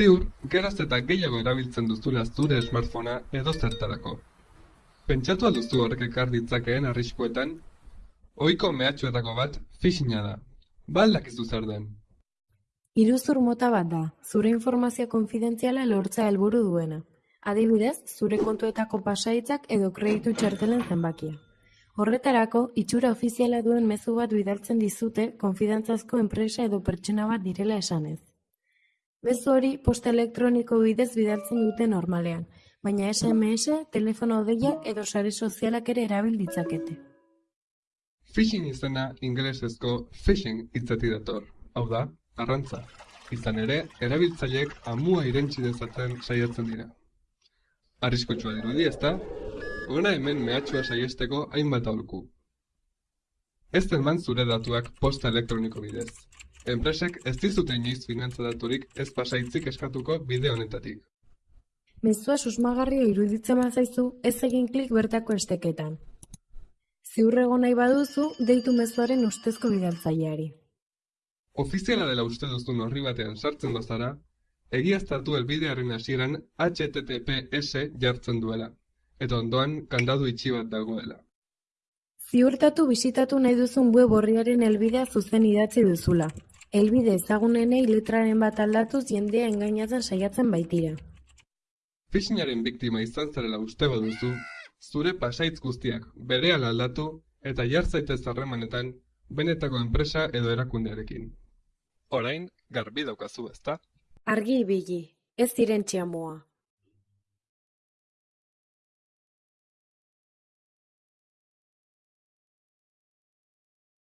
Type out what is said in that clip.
Ziur, geraz eta gehiago erabiltzen duzula zure smartphonea edo zertarako. Pentsatu alduzu horrek ekar ditzakeen arriskuetan? Ohiko mehatxuetako bat phishinga da. Ba aldakizu zer den. Iruzur mota bat da, zure informazio konfidentziala lortzea helburu duena. Adibidez, zure kontuetako pasaitzak edo kreditu txartelen zenbakia. Horretarako, itxura ofiziala duen mezu bat bidaltzen dizute konfidantzazko enpresa edo pertsona bat direla esanez. Mezu hori posta elektroniko bidez bidaltzen dute normalean, baina SMS, telefono deiak edo sare sozialak ere erabil ditzakete. Phishing izena ingelesezko phishing hitzetik dator. Hau da, arrantza. Izan ere, erabiltzaileek amua irentsi dezaten saiatzen dira. Arriskutsua dirudi, ezta? Hona hemen mehatxua saiesteko hainbat aholku. Ez eman zure datuak posta elektroniko bidez. Enpresek ez dizute inoiz finantza daturik ez pasaitzik eskatuko bide honetatik. Mezua susmagarria iruditzen bazaizu, ez egin klik bertako esteketan. Ziur egon nahi baduzu, deitu mezuaren ustezko bidaltzaileari. Ofiziala dela uste duzun horri batean sartzen bazara, egiaztatu helbidearen hasieran HTTPS jartzen duela, eta ondoan kandadu itxi bat dagoela. Ziurtatu bisitatu nahi duzun web horriaren helbidea zuzen idatzi duzula. Helbide ezagunenei letraren bat aldatuz jendea engainatzen saiatzen baitira. Phishingaren biktima izan zarela uste baduzu, zure pasaitz guztiak berehala aldatu eta jar zaitez harremanetan benetako enpresa edo erakundearekin. Orain, garbi daukazu, ezta? Argi ibili, ez irentxia moa.